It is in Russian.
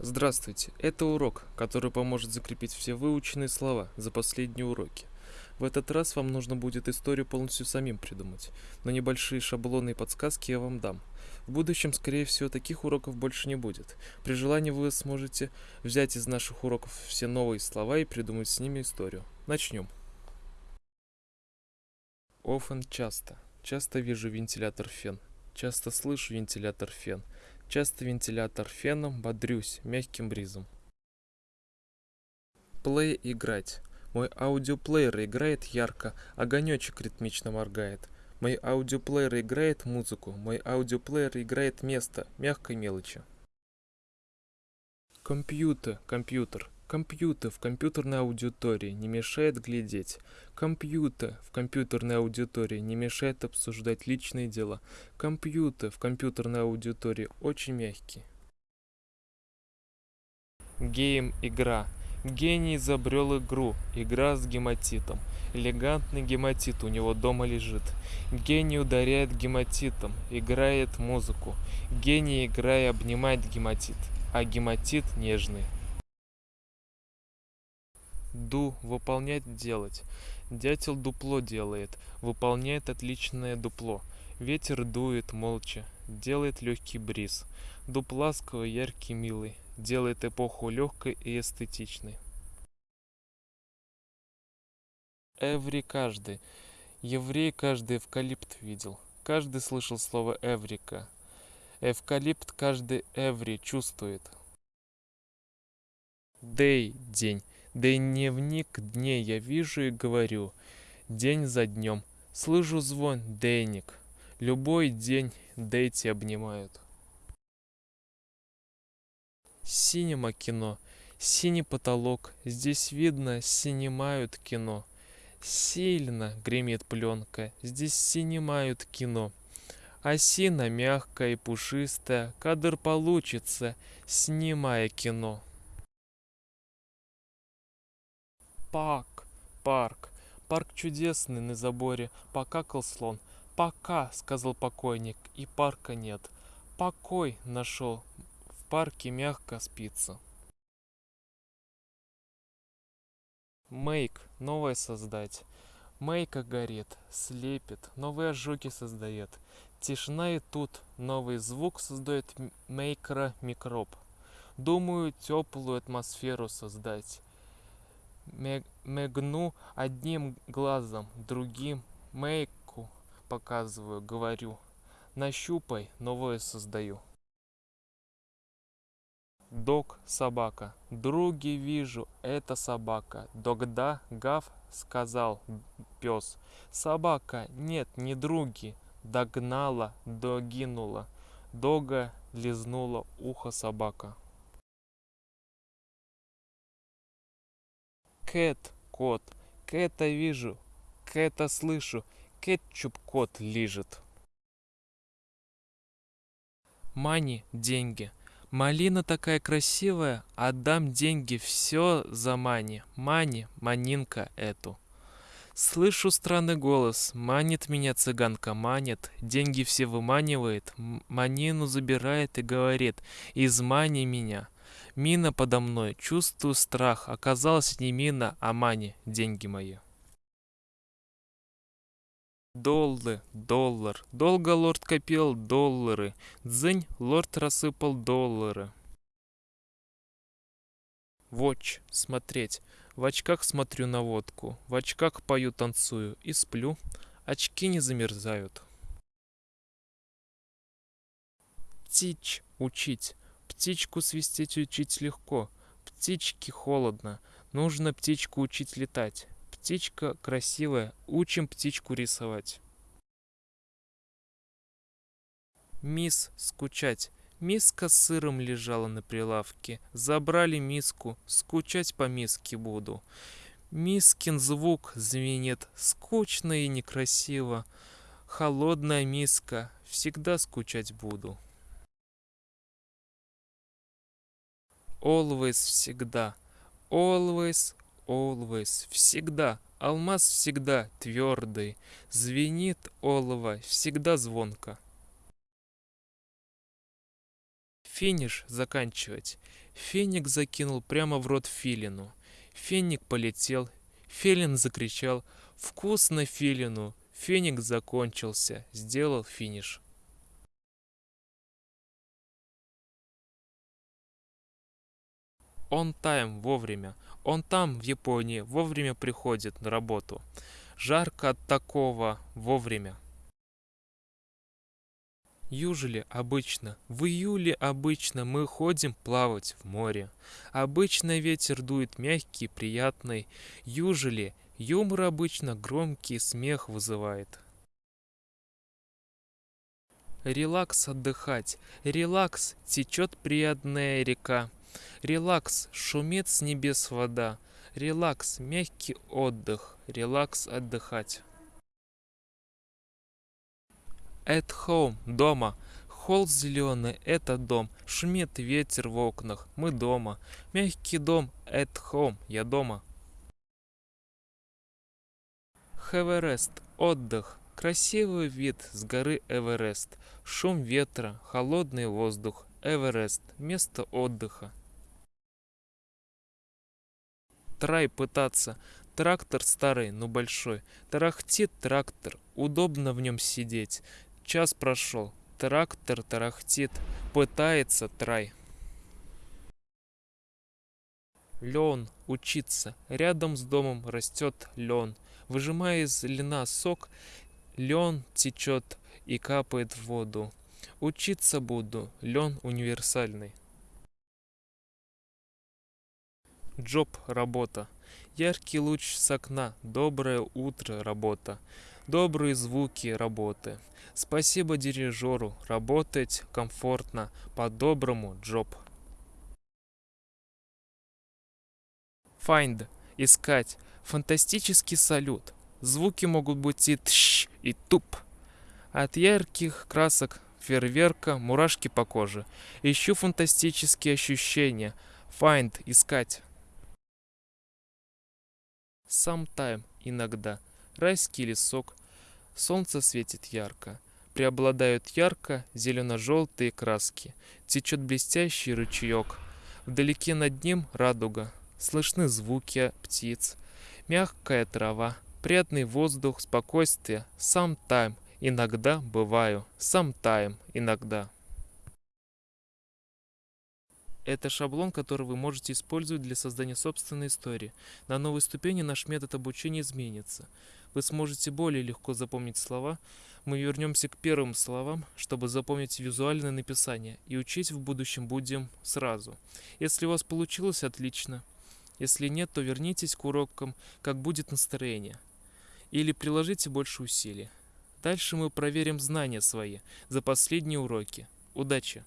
Здравствуйте! Это урок, который поможет закрепить все выученные слова за последние уроки. В этот раз вам нужно будет историю полностью самим придумать, но небольшие шаблоны и подсказки я вам дам. В будущем, скорее всего, таких уроков больше не будет. При желании вы сможете взять из наших уроков все новые слова и придумать с ними историю. Начнем. Often часто. Часто вижу вентилятор фен. Часто слышу вентилятор фен. Часто вентилятор феном бодрюсь мягким бризом. Play играть. Мой аудиоплеер играет ярко, огонечек ритмично моргает. Мой аудиоплеер играет музыку, мой аудиоплеер играет место, мягкой мелочи. Компьютер, компьютер. Компьютер в компьютерной аудитории не мешает глядеть. Компьютер в компьютерной аудитории не мешает обсуждать личные дела. Компьютер в компьютерной аудитории очень мягкий. Гейм игра. Гений изобрел игру. Игра с гематитом. Элегантный гематит у него дома лежит. Гений ударяет гематитом, играет музыку. Гений, играя, обнимает гематит, а гематит нежный. Ду – выполнять, делать. Дятел дупло делает, выполняет отличное дупло. Ветер дует молча, делает легкий бриз. Дуб ласковый, яркий, милый, делает эпоху легкой и эстетичной. Эври каждый. Еврей каждый эвкалипт видел. Каждый слышал слово эврика. Эвкалипт каждый эври чувствует. Дей – день. Дневник дней я вижу и говорю, день за днем. Слышу звон, дейник. Любой день дейти обнимают. Синема кино, синий потолок, здесь видно, синемают кино. Сильно гремит пленка, здесь синемают кино. Осина мягкая и пушистая, кадр получится, снимая кино. Парк, парк, парк чудесный на заборе, покакал слон. Пока, сказал покойник, и парка нет. Покой нашел, в парке мягко спится. Мейк, новое создать. Мейка горит, слепит, новые ожоги создает. Тишина и тут новый звук создает мейкера микроб. Думаю, теплую атмосферу создать мигну одним глазом, другим мейку показываю, говорю. Нащупай, новое создаю. Дог – собака. Други вижу, это собака. Догда гав сказал пес. Собака, нет, не други. Догнала, догинула. Дога лизнула ухо собака. Кэт, кот, Кэта вижу, Кэта слышу, кетчуп кот лежит. Мани, деньги. Малина такая красивая, отдам деньги, все за мани. Мани, манинка эту. Слышу странный голос, манит меня цыганка, манит, деньги все выманивает, манину забирает и говорит, измани меня. Мина подо мной, чувствую страх. Оказалось не мина, а мани, деньги мои. Доллы, доллар. Долго лорд копил доллары. Дзынь, лорд рассыпал доллары. Watch, смотреть. В очках смотрю на водку. В очках пою, танцую и сплю. Очки не замерзают. Тич, учить. Птичку свистеть учить легко, птичке холодно, нужно птичку учить летать. Птичка красивая, учим птичку рисовать. Мисс скучать. Миска с сыром лежала на прилавке. Забрали миску, скучать по миске буду. Мискин звук звенит, скучно и некрасиво. Холодная миска, всегда скучать буду. Always всегда. Always, always, всегда. Алмаз всегда твердый. Звенит олово всегда звонко. Финиш заканчивать. Феник закинул прямо в рот филину. Феник полетел. Филин закричал «Вкусно филину!» Феник закончился, сделал финиш. Он тайм вовремя. Он там, в Японии, вовремя приходит на работу. Жарко от такого вовремя. Южели обычно, в июле обычно мы ходим плавать в море. Обычно ветер дует мягкий, приятный. Южели юмор обычно громкий смех вызывает. Релакс отдыхать, релакс, течет приятная река. Релакс, шумит с небес вода. Релакс, мягкий отдых, релакс отдыхать. At home, дома. Холл зеленый, это дом. Шумит ветер в окнах, мы дома. Мягкий дом, at home, я дома. Have rest, отдых. Красивый вид с горы Эверест. Шум ветра, холодный воздух. Эверест, место отдыха. Трай пытаться. Трактор старый, но большой. Тарахтит трактор, удобно в нем сидеть. Час прошел. Трактор тарахтит. Пытается трай. Лен, учиться. Рядом с домом растет лен. Выжимая из льна сок, лен течет и капает в воду. Учиться буду. Лен универсальный. Джоб – работа. Яркий луч с окна. Доброе утро – работа. Добрые звуки работы. Спасибо дирижеру, работать комфортно, по-доброму, Джоб. Find – искать, фантастический салют. Звуки могут быть и тш, и туп. От ярких красок фейерверка, мурашки по коже. Ищу фантастические ощущения. Find – искать. Sometime – иногда. Райский лесок. Солнце светит ярко. Преобладают ярко зелено-желтые краски. Течет блестящий ручеек. Вдалеке над ним радуга. Слышны звуки птиц. Мягкая трава. Приятный воздух, спокойствие. Тайм. Иногда бываю. Тайм. Иногда. Это шаблон, который вы можете использовать для создания собственной истории. На новой ступени наш метод обучения изменится. Вы сможете более легко запомнить слова, мы вернемся к первым словам, чтобы запомнить визуальное написание, и учить в будущем будем сразу. Если у вас получилось, отлично. Если нет, то вернитесь к урокам, как будет настроение. Или приложите больше усилий. Дальше мы проверим знания свои за последние уроки. Удачи!